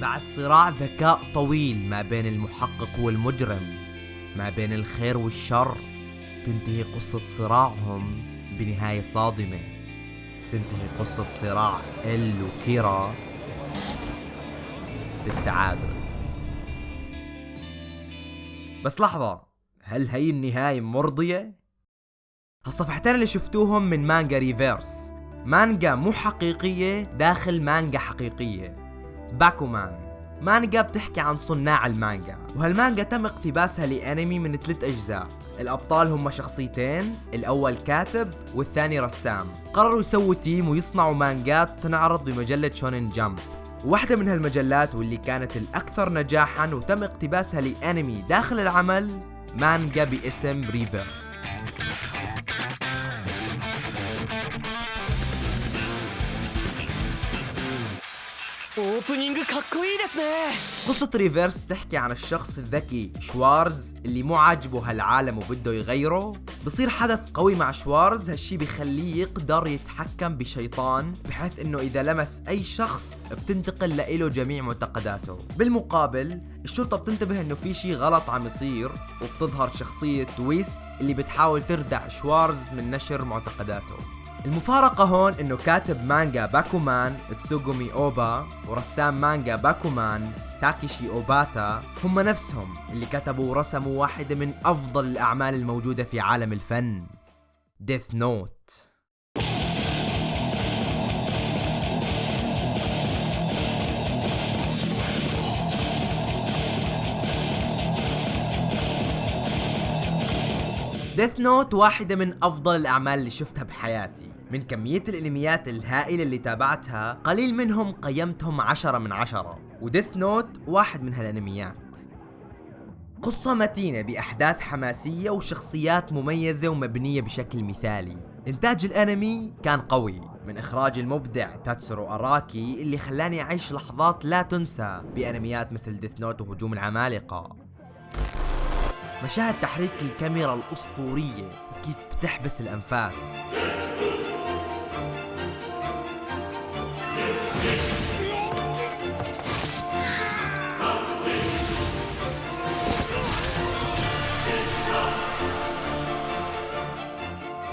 بعد صراع ذكاء طويل ما بين المحقق والمجرم ما بين الخير والشر تنتهي قصة صراعهم بنهاية صادمة. تنتهي قصة صراع إل وكيرا بالتعادل. بس لحظة هل هي النهاية مرضية؟ هالصفحتين اللي شفتوهم من مانجا ريفيرس. مانجا مو حقيقية داخل مانجا حقيقية. باكومان. مانجا بتحكي عن صناع المانجا وهالمانجا تم اقتباسها لأنمي من ثلاث أجزاء. الأبطال هم شخصيتين الأول كاتب والثاني رسام. قرروا يسووا team ويصنعوا مانجات تنعرض بمجلة Shonen Jump. واحدة من هالمجلات واللي كانت الأكثر نجاحا وتم اقتباسها لأنمي داخل العمل مانجا باسم Reverse قصة Reverse تحكي عن الشخص الذكي شوارز اللي مو عاجبه هالعالم وبده يغيره. بصير حدث قوي مع شوارز هالشي بيخليه يقدر يتحكم بشيطان بحيث إنه إذا لمس أي شخص بتنتقل له جميع معتقداته. بالمقابل الشرطة بتنتبه إنه في شي غلط عم يصير وبتظهر شخصية ويس اللي بتحاول تردع شوارز من نشر معتقداته. المفارقة هون إنه كاتب مانجا باكومان تسوغومي أوبا ورسام مانجا باكومان تاكيشي أوباتا هم نفسهم اللي كتبوا ورسموا واحدة من أفضل الأعمال الموجودة في عالم الفن Death Note Death Note واحدة من أفضل الأعمال اللي شفتها بحياتي. من كمية الانميات الهائلة اللي تابعتها قليل منهم قيمتهم عشرة من عشرة. و Death Note واحد من هالانميات قصة متينة بأحداث حماسية وشخصيات مميزة ومبنية بشكل مثالي. إنتاج الأنمي كان قوي من إخراج المبدع تاتسورو أراكي اللي خلاني أعيش لحظات لا تنسى بأنميات مثل ديث نوت وهجوم العمالقة. مشاهد تحريك الكاميرا الأسطورية. وكيف بتحبس الأنفاس.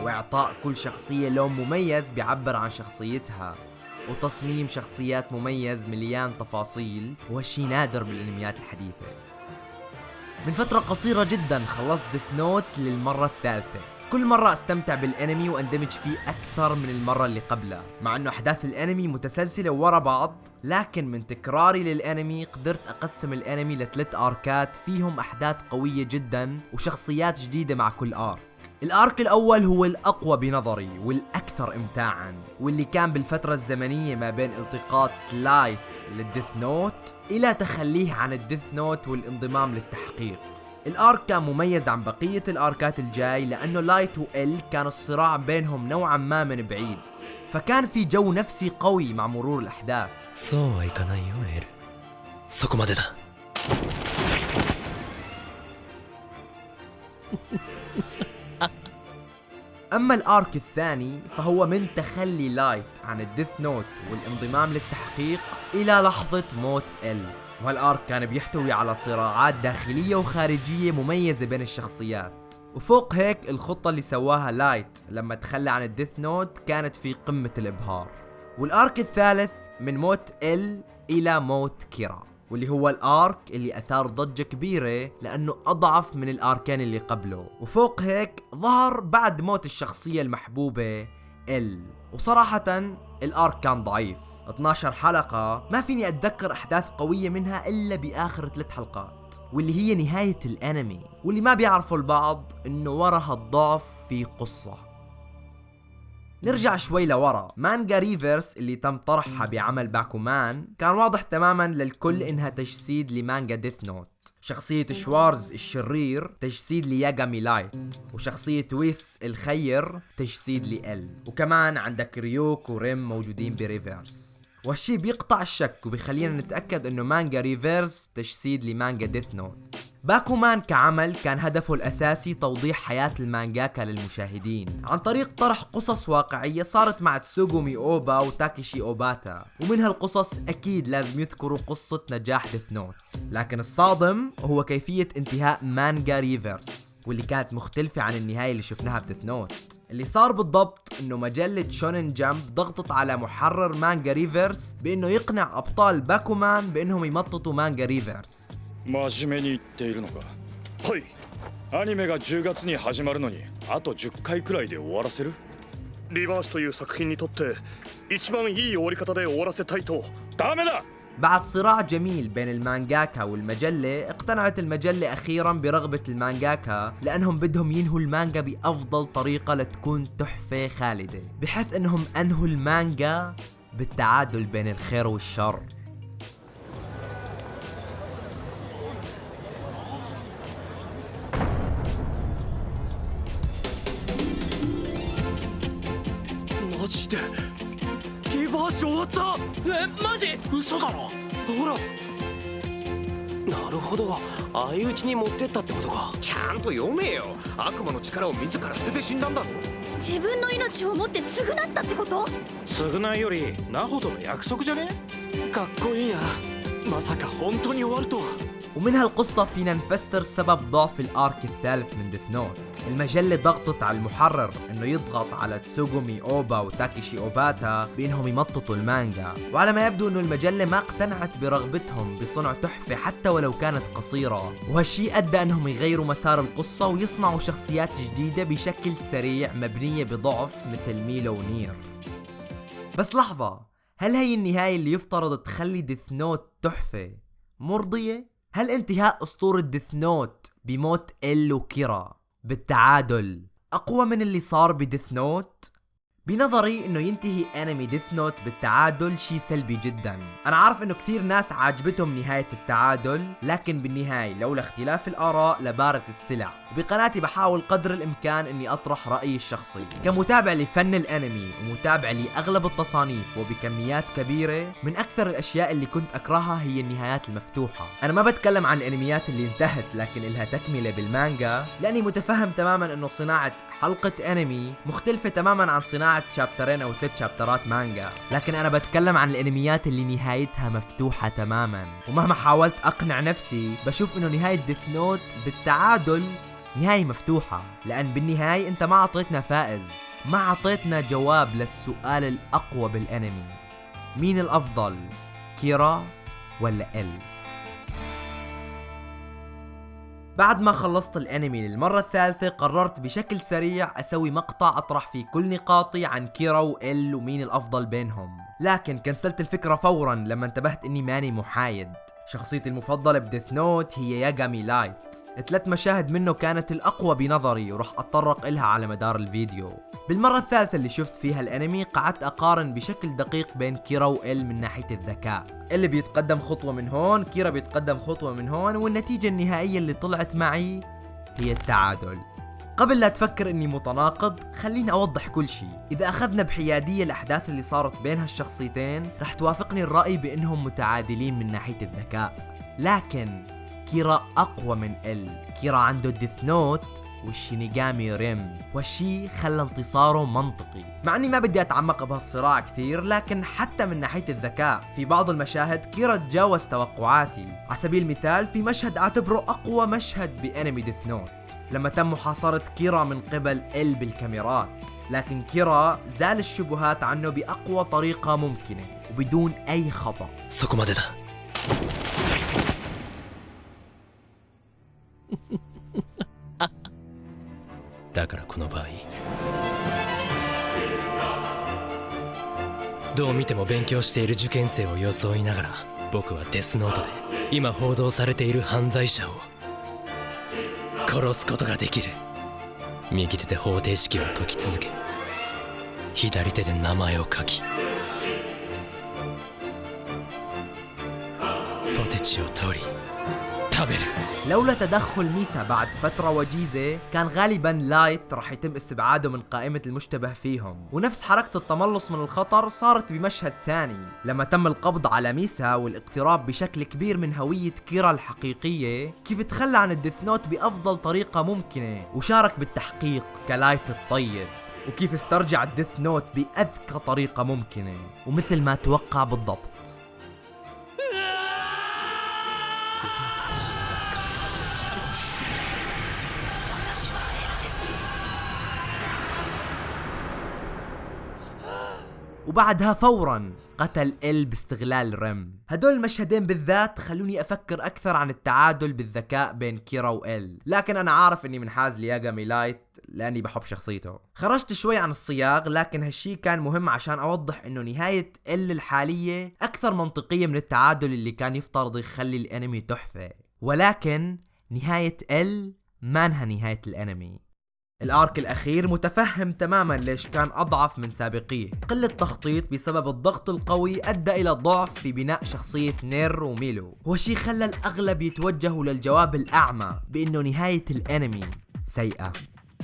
وإعطاء كل شخصية لون مميز بيعبر عن شخصيتها. وتصميم شخصيات مميز مليان تفاصيل. وهالشي نادر بالإنميات الحديثة. من فترة قصيرة جدا خلصت ديث نوت للمرة الثالثة. كل مرة أستمتع بالأنمي وأندمج فيه أكثر من المرة اللي قبلها. مع إنه أحداث الأنمي متسلسلة ورا بعض لكن من تكراري للأنمي قدرت أقسم الأنمي لثلاث أركات فيهم أحداث قوية جدا وشخصيات جديدة مع كل ارك ال arc الأول هو الأقوى بنظري والأكثر امتاعا واللي كان بالفترة الزمنية ما بين التقاط لايت لل Death Note إلى تخليه عن ال Death Note والانضمام للتحقيق. ال arc كان مميز عن بقية الأركات الجاي لأنه لايت وإل كان الصراع بينهم نوعا ما من بعيد. فكان في جو نفسي قوي مع مرور الأحداث. أما ال arc الثاني فهو من تخلي لايت عن ال Death Note والانضمام للتحقيق إلى لحظة موت إل. وهال arc كان بيحتوي على صراعات داخلية وخارجية مميزة بين الشخصيات. وفوق هيك الخطة اللي سواها لايت لما تخلى عن ال Death Note كانت في قمة الإبهار. وال arc الثالث من موت إل إلى موت كيرا. واللي هو ال arc اللي اثار ضجة كبيرة لأنه اضعف من الاركين اللي قبله. وفوق هيك ظهر بعد موت الشخصية المحبوبة إل. وصراحة ال arc كان ضعيف. 12 حلقة ما فيني اتذكر احداث قوية منها إلا بآخر ثلاث حلقات واللي هي نهاية الانمي. واللي ما بيعرفوا البعض إنه ورا هالضعف في قصة. نرجع شوي لورا. مانجا Reverse اللي تم طرحها بعمل باكومان كان واضح تماما للكل إنها تجسيد لمانجا Death Note. شخصية شوارز الشرير تجسيد لياغامي لايت. وشخصية ويس الخير تجسيد لإل. وكمان عندك ريوك وريم موجودين ب Reverse وهالشي بيقطع الشك وبيخلينا نتأكد إنه مانجا Reverse تجسيد لمانجا Death Note. باكومان كعمل كان هدفه الأساسي توضيح حياة المانجاكا للمشاهدين. عن طريق طرح قصص واقعية صارت مع تسوغومي أوبا وتاكيشي أوباتا. ومن هالقصص أكيد لازم يذكروا قصة نجاح Death Note. لكن الصادم هو كيفية انتهاء مانجا Reverse واللي كانت مختلفة عن النهاية اللي شفناها ب Death Note. اللي صار بالضبط إنه مجلة Shonen Jump ضغطت على محرر مانجا Reverse بإنه يقنع أبطال باكومان بإنهم يمططوا مانجا Reverse. 真面目に言っているのかはいアニメが10月に始まるのにあと10回くらいで終わらせるリバースという作品にとって一番いい終わり方で終わらせたいとダメだ بعد صراع جميل بين المانجاكا والمجلة اقتنعت المجلة أخيرا برغبة المانجاكا لأنهم بدهم ينهوا المانجا بأفضل طريقة لتكون تحفة خالدة بحيث أنهم أنهوا المانجا بالتعادل بين الخير والشر マジでリバース終わった。えマジ？嘘だろ。ほら。なるほど。相打ちに持ってったってことか。ちゃんと読めよ。悪魔の力を自ら捨てて死んだんだろ自分の命をもって償ったってこと？償いよりナホとの約束じゃね？かっこいいな。まさか本当に終わるとは ومن هالقصة فينا نفسر سبب ضعف الأرك الثالث من ديث نوت المجلة ضغطت على المحرر إنه يضغط على تسوغومي أوبا وتاكيشي أوباتا بإنهم يمططوا المانجا. وعلى ما يبدو إنه المجلة ما اقتنعت برغبتهم بصنع تحفة حتى ولو كانت قصيرة. وهالشي أدى إنهم يغيروا مسار القصة ويصنعوا شخصيات جديدة بشكل سريع مبنية بضعف مثل ميلو ونير. بس لحظة هل هي النهاية اللي يفترض تخلي Death Note تحفة؟ مرضية؟ هل انتهاء أسطورة Death Note بموت إل وكيرا بالتعادل أقوى من اللي صار ب Death Note؟ بنظري إنه ينتهي انمي Death Note بالتعادل شي سلبي جدا. أنا عارف إنه كثير ناس عاجبتهم نهاية التعادل لكن بالنهاية لولا اختلاف الآراء لبارت السلع. بقناتي بحاول قدر الإمكان إني أطرح رأيي الشخصي. كمتابع لفن الأنمي ومتابع لأغلب التصانيف وبكميات كبيرة من أكثر الأشياء اللي كنت أكرهها هي النهايات المفتوحة. أنا ما بتكلم عن الأنميات اللي انتهت لكن إلها تكملة بالمانجا لأني متفهم تماما إنه صناعة حلقة انمي مختلفة تماما عن صناعة شابترين أو ثلاث شابترات مانجا لكن أنا بتكلم عن الأنميات اللي نهايتها مفتوحة تماما. ومهما حاولت أقنع نفسي بشوف إنه نهاية ديث نوت بالتعادل نهاية مفتوحة. لأن بالنهاية أنت ما أعطيتنا فائز. ما أعطيتنا جواب للسؤال الأقوى بالأنمي. مين الأفضل كيرا ولا إل؟ بعد ما خلصت الانمي للمرة الثالثة قررت بشكل سريع أسوي مقطع أطرح فيه كل نقاطي عن كيرا وإل ومين الأفضل بينهم. لكن كنسلت الفكرة فورا لما انتبهت إني ماني محايد. شخصيتي المفضلة ب Death Note هي ياغامي لايت. ثلاث مشاهد منه كانت الأقوى بنظري ورح أتطرق إلها على مدار الفيديو. بالمرة الثالثة اللي شفت فيها الأنمي قعدت أقارن بشكل دقيق بين كيرا وإل من ناحية الذكاء. اللي بيتقدم خطوة من هون كيرا بيتقدم خطوة من هون والنتيجة النهائية اللي طلعت معي هي التعادل. قبل لا تفكر إني متناقض خليني أوضح كل شيء. إذا أخذنا بحيادية الأحداث اللي صارت بين هالشخصيتين رح توافقني الرأي بإنهم متعادلين من ناحية الذكاء. لكن كيرا أقوى من إل. كيرا عنده Death Note والشينيغامي ريم. والشي خلى انتصاره منطقي. مع إني ما بدي أتعمق بهالصراع كثير لكن حتى من ناحية الذكاء في بعض المشاهد كيرا تجاوز توقعاتي. على سبيل المثال في مشهد أعتبره أقوى مشهد بأنمي Death Note لما تم محاصرة كيرا من قبل ال بالكاميرات لكن كيرا زال الشبهات عنه بأقوى طريقة ممكنة وبدون أي خطأ そこまでだだからこの場合どう見ても勉強している受験生を装いながら僕はデスノートで今報道されている犯罪者を 殺すことができる。右手で方程式を解き続け。左手で名前を書き。ポテチを取り。اختبر لولا تدخل ميسا بعد فترة وجيزة كان غالبا لايت راح يتم استبعاده من قائمة المشتبه فيهم. ونفس حركة التملص من الخطر صارت بمشهد ثاني. لما تم القبض على ميسا والاقتراب بشكل كبير من هوية كيرا الحقيقية كيف تخلى عن ال Death Note بأفضل طريقة ممكنة وشارك بالتحقيق كلايت الطيب. وكيف استرجع ال Death Note بأذكى طريقة ممكنة. ومثل ما توقع بالضبط. وبعدها فورا قتل إل باستغلال ريم هدول المشهدين بالذات خلوني أفكر أكثر عن التعادل بالذكاء بين كيرا وإل. لكن أنا عارف إني منحاز لياغامي لايت لأني بحب شخصيته. خرجت شوي عن الصياغ لكن هالشي كان مهم عشان أوضح إنه نهاية إل الحالية أكثر منطقية من التعادل اللي كان يفترض يخلي الأنمي تحفة. ولكن نهاية إل مانها نهاية الأنمي. الأرك الأخير متفهم تماما ليش كان أضعف من سابقيه. قلة تخطيط بسبب الضغط القوي أدى إلى ضعف في بناء شخصية نير وميلو وشي خلى الأغلب يتوجهوا للجواب الأعمى بأنه نهاية الأنمي سيئة.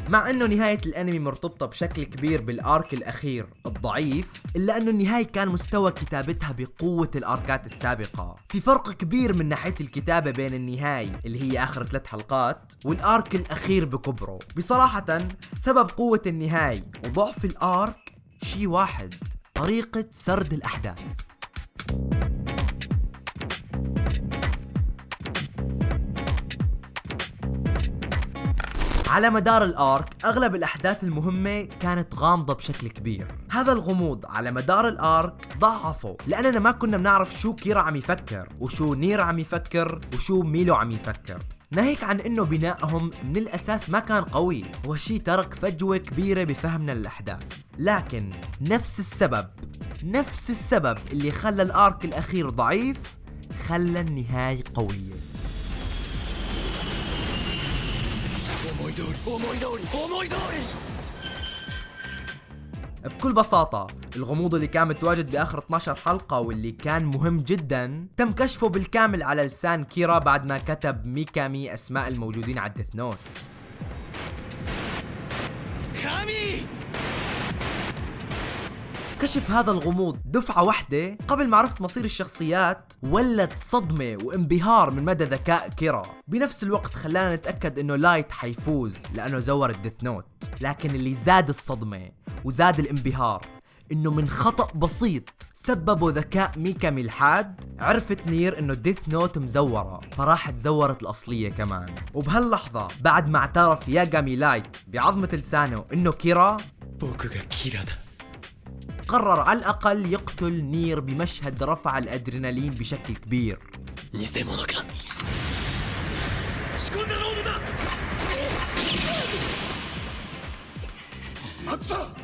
مع إنه نهاية الأنمي مرتبطة بشكل كبير بالأرك الأخير الضعيف إلا إنه النهاية كان مستوى كتابتها بقوة الأركات السابقة. في فرق كبير من ناحية الكتابة بين النهاية اللي هي آخر ثلاث حلقات والأرك الأخير بكبره. بصراحة سبب قوة النهاية وضعف الأرك شي واحد طريقة سرد الأحداث. على مدار الآرك أغلب الأحداث المهمة كانت غامضة بشكل كبير. هذا الغموض على مدار الآرك ضعفه لأننا ما كنا بنعرف شو كيرا عم يفكر وشو نير عم يفكر وشو ميلو عم يفكر. ناهيك عن إنه بنائهم من الأساس ما كان قوي وهالشي ترك فجوة كبيرة بفهمنا للأحداث. لكن نفس السبب نفس السبب اللي خلى ال arc الأخير ضعيف خلى النهاية قوية. بكل بساطة الغموض اللي كان متواجد بآخر 12 حلقة واللي كان مهم جدا تم كشفه بالكامل على لسان كيرا بعد ما كتب ميكامي أسماء الموجودين على ال Death Note كشف هذا الغموض دفعة واحدة قبل ما عرفت مصير الشخصيات ولد صدمة وانبهار من مدى ذكاء كيرا. بنفس الوقت خلانا نتأكد إنه لايت حيفوز لأنه زور ال Death Note. لكن اللي زاد الصدمة وزاد الانبهار إنه من خطأ بسيط سببه ذكاء ميكامي الحاد عرفت نير إنه Death Note مزورة فراحت زورت الأصلية كمان. وبهاللحظة بعد ما اعترف ياغامي لايت بعظمة لسانه إنه كيرا قرر على الأقل يقتل نير بمشهد رفع الأدرينالين بشكل كبير.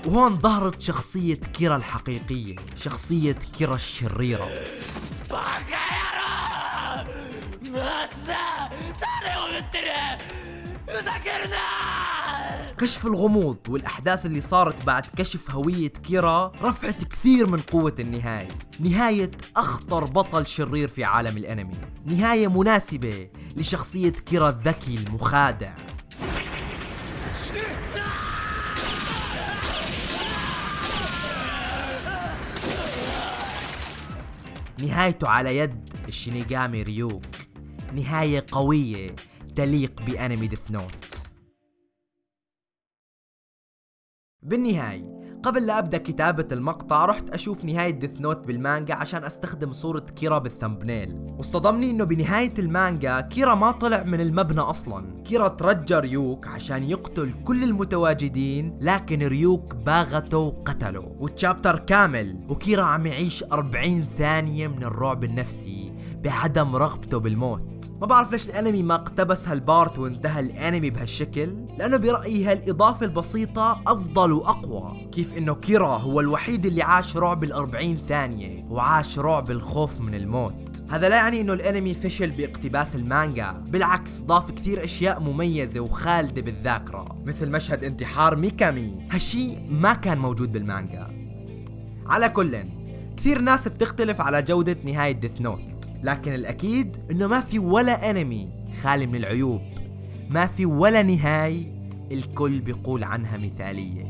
وهون ظهرت شخصية كيرا الحقيقية شخصية كيرا الشريرة. كشف الغموض والأحداث اللي صارت بعد كشف هوية كيرا رفعت كثير من قوة النهاية. نهاية أخطر بطل شرير في عالم الأنمي. نهاية مناسبة لشخصية كيرا الذكي المخادع. نهايته على يد الشينيغامي ريوك. نهاية قوية تليق بأنمي Death Note. بالنهاية قبل لا أبدأ كتابة المقطع رحت أشوف نهاية Death Note بالمانجا عشان أستخدم صورة كيرا بال thumbnail واصطدمني إنه بنهاية المانجا كيرا ما طلع من المبنى أصلا. كيرا ترجى ريوك عشان يقتل كل المتواجدين لكن ريوك باغته وقتله. وال chapter كامل وكيرا عم يعيش 40 ثانية من الرعب النفسي بعدم رغبته بالموت. ما بعرف ليش الانمي ما اقتبس هال part وانتهى الانمي بهالشكل لأنه برأيي هالإضافة البسيطة أفضل وأقوى. كيف إنه كيرا هو الوحيد اللي عاش رعب الأربعين ثانية وعاش رعب الخوف من الموت. هذا لا يعني إنه الانمي فشل باقتباس المانجا بالعكس ضاف كثير أشياء مميزة وخالدة بالذاكرة مثل مشهد انتحار ميكامي. هالشي ما كان موجود بالمانجا. على كل كثير ناس بتختلف على جودة نهاية ديث نوت. لكن الأكيد إنه ما في ولا أنمي خالي من العيوب. ما في ولا نهاية الكل بيقول عنها مثالية.